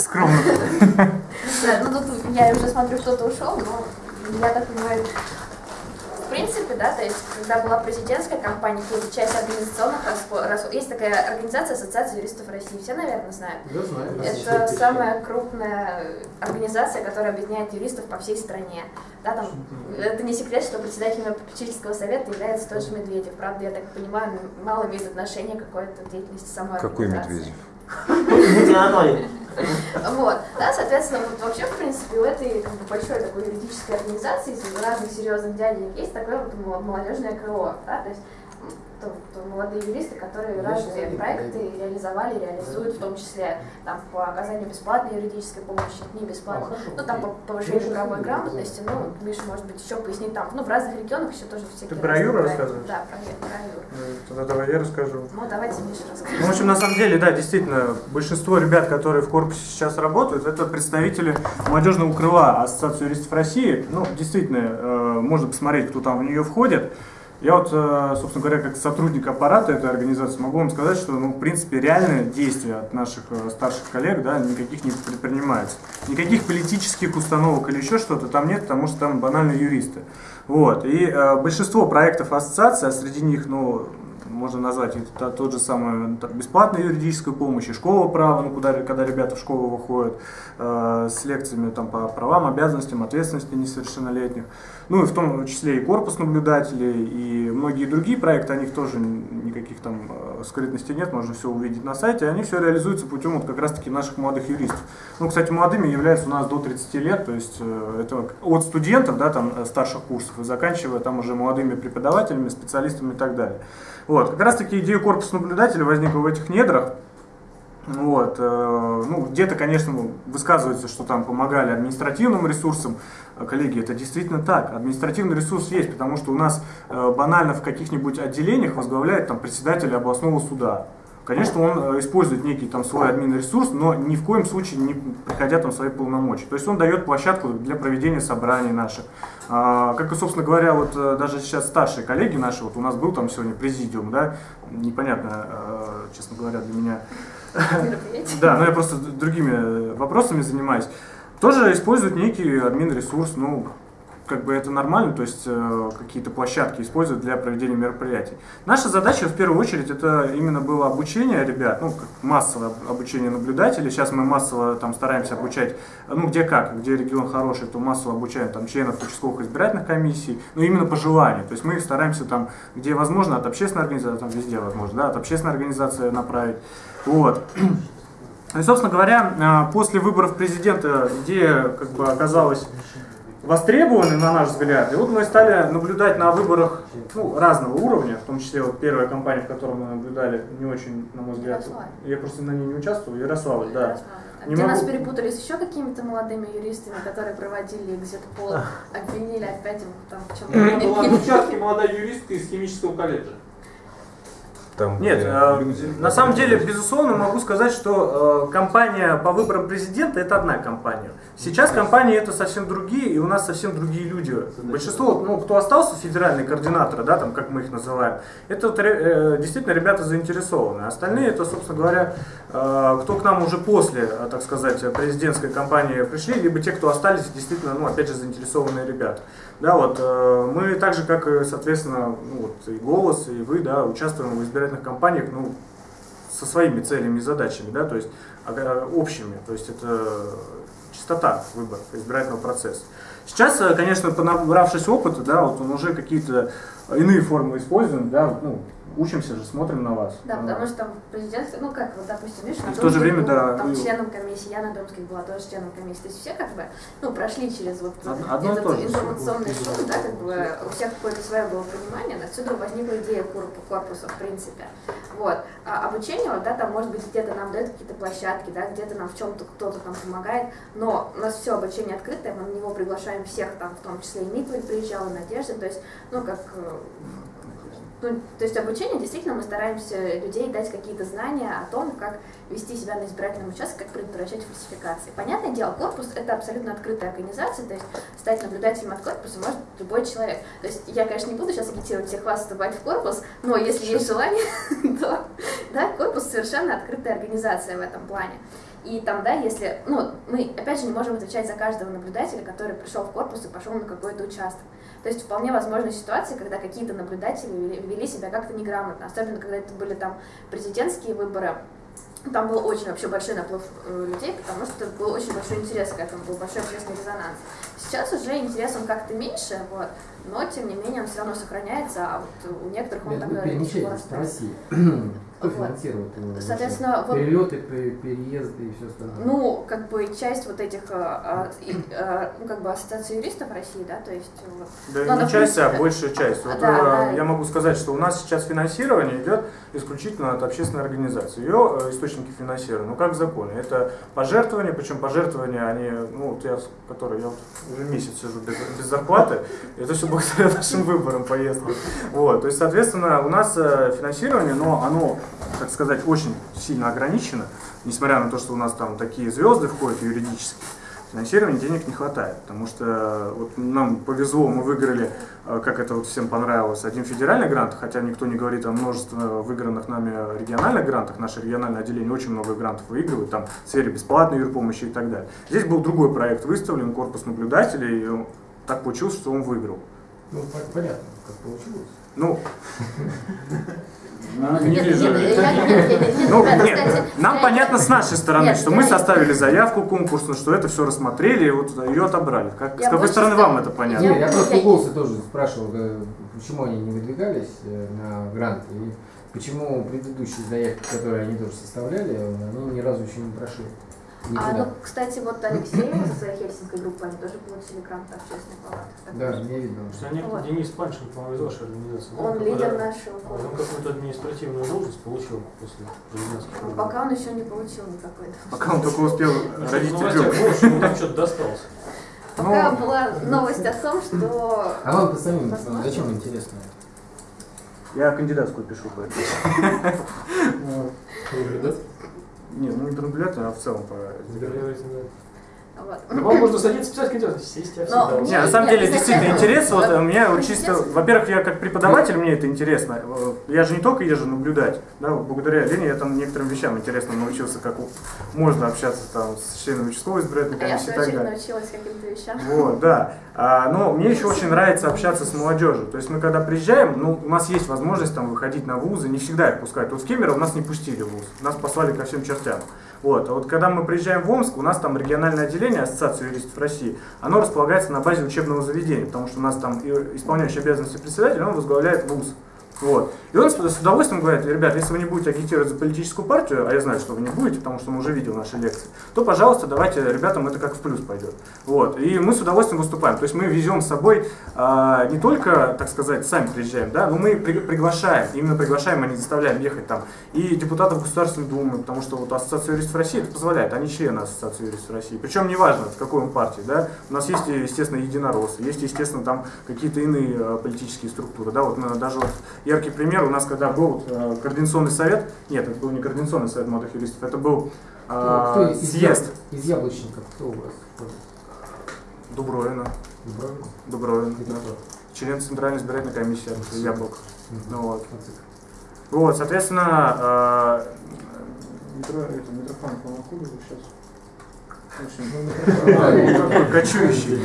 Скромно. Да, ну тут я уже смотрю, кто-то ушел, но я так понимаю, в принципе, да, то есть, когда была президентская кампания, какие-то часть организационных расходов, есть такая организация Ассоциация юристов России, все, наверное, знают. Я знаю. Это самая крупная организация, которая объединяет юристов по всей стране. Да, там, это не секрет, что председателем попечительского совета является тот же Медведев. Правда, я так понимаю, мало имеет отношения к какой-то деятельности самой Какой организации. Медведев? Вот, да, соответственно, вот вообще, в принципе, у этой как бы, большой такой юридической организации, из разных серьезных дядей, есть такое вот молодежное крыло, да, то есть то, то молодые юристы, которые разные проекты найду. реализовали, реализуют, в том числе там, по оказанию бесплатной юридической помощи, не бесплатной, А, ну там по повышению правовой грамотности, да. ну, Миша, может быть, еще пояснить там, ну, в разных регионах еще тоже всякие про разные Юру рассказываешь? Да, про, про Юру. Ну, Тогда давай я расскажу. Ну, давайте Миша Ну, в расскажет. общем, на самом деле, да, действительно, большинство ребят, которые в корпусе сейчас работают, это представители молодежного крыла Ассоциации юристов России. Ну, действительно, э, можно посмотреть, кто там в нее входит. Я вот, э, собственно говоря, как сотрудник аппарата этой организации могу вам сказать, что, ну, в принципе, реальные действия от наших э, старших коллег, да, никаких не предпринимается. Никаких политических установок или еще что-то там нет, потому что там банально юристы. Вот. И э, большинство проектов ассоциации, а среди них, ну, можно назвать это тот же самый та- бесплатная юридическая помощь, и школа права, ну, куда, когда ребята в школу выходят, э, с лекциями там, по правам, обязанностям, ответственности несовершеннолетних. Ну и в том числе и корпус наблюдателей, и многие другие проекты, о них тоже никаких там э, скрытностей нет, можно все увидеть на сайте. Они все реализуются путем вот как раз-таки наших молодых юристов. Ну, кстати, молодыми являются у нас до 30 лет, то есть э, это от студентов, да, там, э, старших курсов, и заканчивая там уже молодыми преподавателями, специалистами и так далее. Вот, как раз-таки идея корпуса наблюдателя возникла в этих недрах. Вот, э, ну, где-то, конечно, высказывается, что там помогали административным ресурсам. Э, Коллеги, это действительно так. Административный ресурс есть, потому что у нас э, банально в каких-нибудь отделениях возглавляет там председатель областного суда. Конечно, он э, использует некий там свой админ-ресурс, но ни в коем случае не приходя там свои полномочия. То есть он дает площадку для проведения собраний наших. А, Как и, собственно говоря, вот э, даже сейчас старшие коллеги наши, вот у нас был там сегодня президиум, да, непонятно, э, честно говоря, для меня, да, но я просто другими вопросами занимаюсь. Тоже используют некий админ-ресурс, ну, как бы это нормально, то есть э, какие-то площадки используют для проведения мероприятий. Наша задача в первую очередь это именно было обучение ребят, ну, массовое об- обучение наблюдателей. Сейчас мы массово там стараемся обучать, ну, где как, где регион хороший, то массово обучаем там членов участковых избирательных комиссий, но именно по желанию. То есть мы стараемся там, где возможно, от общественной организации, там везде возможно, да, от общественной организации направить. Вот. И, собственно говоря, а, после выборов президента идея как бы оказалась востребованной, на наш взгляд. И вот мы стали наблюдать на выборах ну, разного уровня, в том числе вот первая кампания, в которой мы наблюдали, не очень, на мой взгляд. Ярославль. Я просто на ней не участвовал, Ярославль, да. Ярославль. А Не Где нас могу- перепутали с еще какими-то молодыми юристами, которые проводили экзит-пол, обвинили опять в там в чем-то. была в участке молодая юристка из химического колледжа. Там Нет, э, люди. на самом деле, безусловно, могу сказать, что э, кампания по выборам президента это одна кампания. Сейчас кампании это совсем другие, и у нас совсем другие люди. Большинство, ну, кто остался, федеральные координаторы, да, там, как мы их называем, это э, действительно ребята заинтересованы. Остальные, это, собственно говоря, э, кто к нам уже после, э, так сказать, президентской кампании пришли, либо те, кто остались, действительно, ну, опять же, заинтересованные ребята. Да, вот, э, мы так же, как, соответственно, ну, вот, и «Голос», и вы, да, участвуем в избирательных кампаниях, ну, со своими целями и задачами, да, то есть а, общими, то есть это чистота выбора избирательного процесса. Сейчас, э, конечно, понабравшись опыта, да, вот он уже какие-то иные формы используем, да, ну, учимся же, смотрим на вас. Да, А, потому что там президент, ну как, вот, допустим, видишь, на в то же время, был да, там и- членом комиссии, я на Домских была тоже членом комиссии. То есть все как бы, ну, прошли через вот Од- одно этот то же. информационный шум, да, как бы у всех какое-то свое было понимание, отсюда возникла идея корпу- корпуса, в принципе. Вот. А обучение, вот, да, там, может быть, где-то нам дают какие-то площадки, да, где-то нам в чем-то кто-то там помогает, но у нас все обучение открытое, мы на него приглашаем всех, там, в том числе и Митвель приезжала, Надежда, то есть, ну, как э, ну, то есть обучение действительно мы стараемся людей дать какие-то знания о том, как вести себя на избирательном участке, как предотвращать фальсификации. Понятное дело, корпус это абсолютно открытая организация, то есть стать наблюдателем от корпуса может любой человек. То есть я, конечно, не буду сейчас агитировать всех вас вступать в корпус, но если есть желание, то да, корпус совершенно открытая организация в этом плане. И там, да, если, ну, мы, опять же, не можем отвечать за каждого наблюдателя, который пришел в корпус и пошел на какой-то участок. То есть вполне возможны ситуации, когда какие-то наблюдатели вели, вели себя как-то неграмотно, особенно когда это были там президентские выборы, там был очень вообще большой наплыв э, людей, потому что был очень большой интерес к этому, был большой общественный резонанс. Сейчас уже интерес он как-то меньше, вот, но тем не менее он все равно сохраняется, а вот у некоторых он вы перемещаетесь по России. Кто Вот. финансирует его? Соответственно, вот- Перелеты, пе- переезды и все остальное. Ну, как бы часть вот этих, э, а, и, э, ну, как бы ассоциации юристов России, да, то есть вот, Да Ну, она, не часть, а большая часть. Вот, Да, э, да. Я могу сказать, что у нас сейчас финансирование идет исключительно от общественной организации. Ее источники финансирования, ну как в законе. Это пожертвования, причем пожертвования, они, ну вот я, с- который я вот уже месяц сижу без, без зарплаты, это все благодаря нашим выборам поездкам. Вот, то есть, соответственно, у нас э, финансирование, но оно, так сказать, очень сильно ограничено, несмотря на то, что у нас там такие звезды входят юридически. Финансирования денег не хватает, потому что э, вот нам повезло, мы выиграли, э, как это вот всем понравилось, один федеральный грант, хотя никто не говорит о множестве выигранных нами региональных грантах, наше региональное отделение очень много грантов выигрывает, там в сфере бесплатной юрпомощи и так далее. Здесь был другой проект выставлен, корпус наблюдателей, и так получилось, что он выиграл. Ну, по- понятно, как получилось. Ну, не вижу. Ну, ребята, нет, кстати, нам понятно с нашей стороны, что мы составили заявку конкурсную, что это все рассмотрели и вот ее отобрали. Как, с какой стороны вам это понятно? Нет, я просто голоса тоже спрашивал, э, почему они не выдвигались э, на грант и почему предыдущие заявки, которые они тоже составляли, они ни разу еще не прошли. А, ну, кстати, вот Алексей со своей хельсинской группой, они тоже получили грант общественной палаты. Да, что мне видно. Потому что некто Вот. Денис Паншин, по-моему, из вашей организации. да? Он Какой-то- лидер нашего Он корпуса. какую-то административную должность получил после президентских Ну, выборов. Пока он еще не получил никакой. Пока он только успел Ну, родить ребенка. ему там что-то досталось. Пока Ну, была новость о том, что... А вам-то самим зачем интересно? Я кандидатскую пишу по этому. Нет, ну не по наблюдателю, а в целом по... Вот. Ну, Вам можно садиться писать кандидат, сесть, я всегда. Не, на самом деле, действительно интерес, вот у меня чисто, во-первых, я как преподаватель, мне это интересно, Э, я же не только езжу наблюдать, да, благодаря Лене я там некоторым вещам интересно научился, как можно общаться там с членами участковой избирательной комиссии и так далее. научилась каким-то вещам. Вот, да. А, но мне еще очень нравится общаться с молодежью. То есть мы когда приезжаем, ну, у нас есть возможность там выходить на вузы, не всегда их пускают. Вот в Кемерово нас не пустили в вуз, нас послали ко всем чертям. Вот. А вот когда мы приезжаем в Омск, у нас там региональное отделение Ассоциации юристов России, оно располагается на базе учебного заведения, потому что у нас там исполняющий обязанности председателя, он возглавляет вуз. Вот. И он с удовольствием говорит, ребят, если вы не будете агитировать за политическую партию, а я знаю, что вы не будете, потому что он уже видел наши лекции, то, пожалуйста, давайте ребятам это как в плюс пойдет. Вот. И мы с удовольствием выступаем. То есть мы везем с собой а, не только, так сказать, сами приезжаем, да, но мы при- приглашаем, именно приглашаем, а не заставляем ехать там, и депутатов Государственной Думы, потому что вот Ассоциация юристов России это позволяет, они члены Ассоциации юристов России. Причем неважно, в какой он партии, да, у нас есть, естественно, единороссы, есть, естественно, там какие-то иные э, политические структуры, да, вот мы даже вот яркий пример, у нас когда был вот, э, координационный совет, нет, это был не координационный совет молодых юристов, это был Ну, Кто э, из, съезд из яблочников, кто у вас? Дубровина, Дубровин? Дубровин, да. кто? член Центральной избирательной комиссии от Яблок. Ну вот. Вот, соответственно, э, Митро, это, Митрофан, по-моему, сейчас? Кочующий.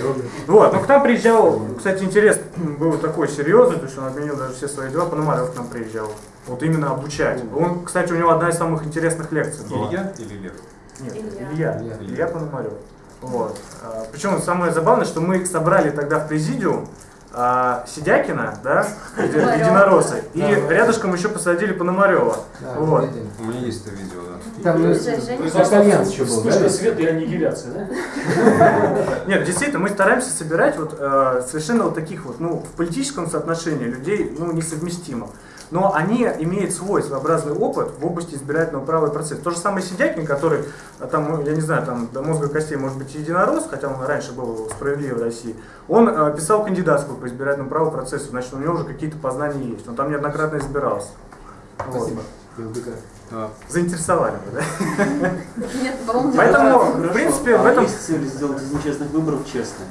Вот, ну к нам приезжал, кстати, интерес был такой серьезный, то есть он отменил даже все свои дела, Пономарев к нам приезжал. Вот именно обучать. Он, кстати, у него одна из самых интересных лекций была. Илья или Лев? Нет, Илья. Илья. Илья. Илья, Пономарев. Вот. А, Причем самое забавное, что мы собрали тогда в президиум а, Сидякина, да, единороссы, и рядышком еще посадили Пономарева. Да, Вот. У меня есть это видео, да. Там ну, Женя- Сахарянц еще был, да? Света и аннигиляция, да? Нет, действительно, мы стараемся собирать вот э, совершенно вот таких вот, ну, в политическом соотношении людей, ну, несовместимых. Но они имеют свой своеобразный опыт в области избирательного права и процесса. То же самое Сидякин, который, э, там, ну, я не знаю, там до мозга костей может быть единорос, хотя он раньше был справедливый в России, он э, писал кандидатскую по избирательному праву и процессу, значит, у него уже какие-то познания есть. Он там неоднократно избирался. Вот. ЛДК. А, Заинтересовали вы, да? Нет, по-моему, Поэтому, в принципе, в А этом... есть цель сделать из нечестных выборов честные.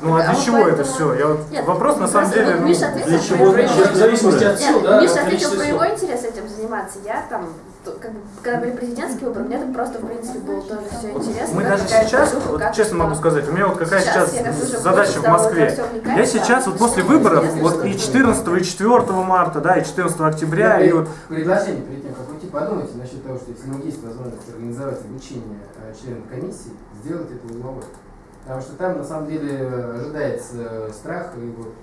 Ну а А для чего это все? Я вот Нет, вопрос на самом просто деле. ну, Миша ответил для про чего В зависимости от сил, да, Миша от ответил про его интерес этим заниматься. Я там, как бы, когда были президентские выборы, мне там просто, в принципе, было тоже все интересно. Мы даже сейчас, движуха, вот честно могу сказать, у меня вот какая сейчас, я как задача в Москве. вникать, Я да. сейчас вот после выборов, вот и будет. 14 и 4 марта, да, и 14 октября, и вот Предложение перед тем, как уйти, подумайте насчет того, что если есть возможность организовать обучение э, членов комиссии, сделать это узловой. Потому что там на самом деле э, ожидается э, страх и вот...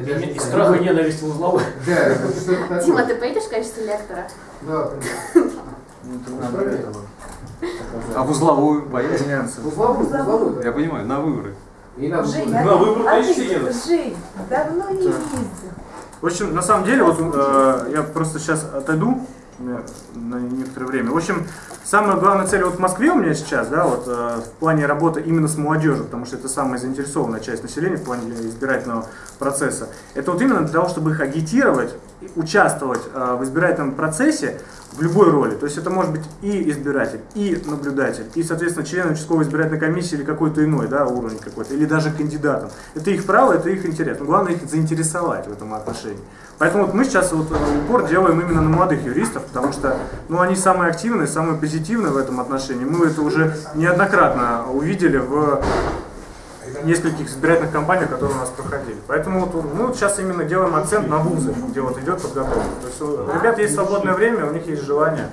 И страх и ненависть в узловой. Да. Дима, ты поедешь в качестве лектора? Да, конечно. А в узловую поедете? Узловую, узловую. Я понимаю, на выборы. И на выборы. На выборы, ты, едут. Жень, давно не ездил. В общем, на самом деле, вот э, я просто сейчас отойду на некоторое время. В общем, самая главная цель вот в Москве у меня сейчас, да, вот э, в плане работы именно с молодежью, потому что это самая заинтересованная часть населения в плане избирательного процесса. Это вот именно для того, чтобы их агитировать, участвовать э, в избирательном процессе в любой роли. То есть это может быть и избиратель, и наблюдатель, и, соответственно, член участковой избирательной комиссии или какой-то иной да, уровень какой-то, или даже кандидатом. Это их право, это их интерес. Но главное их заинтересовать в этом отношении. Поэтому вот мы сейчас вот э, упор делаем именно на молодых юристов, потому что ну, они самые активные, самые позитивные в этом отношении. Мы это уже неоднократно увидели в нескольких избирательных кампаниях, которые у нас проходили. Поэтому вот мы вот сейчас именно делаем акцент на вузы, где вот идет подготовка. То есть у ребят есть свободное время, у них есть желание.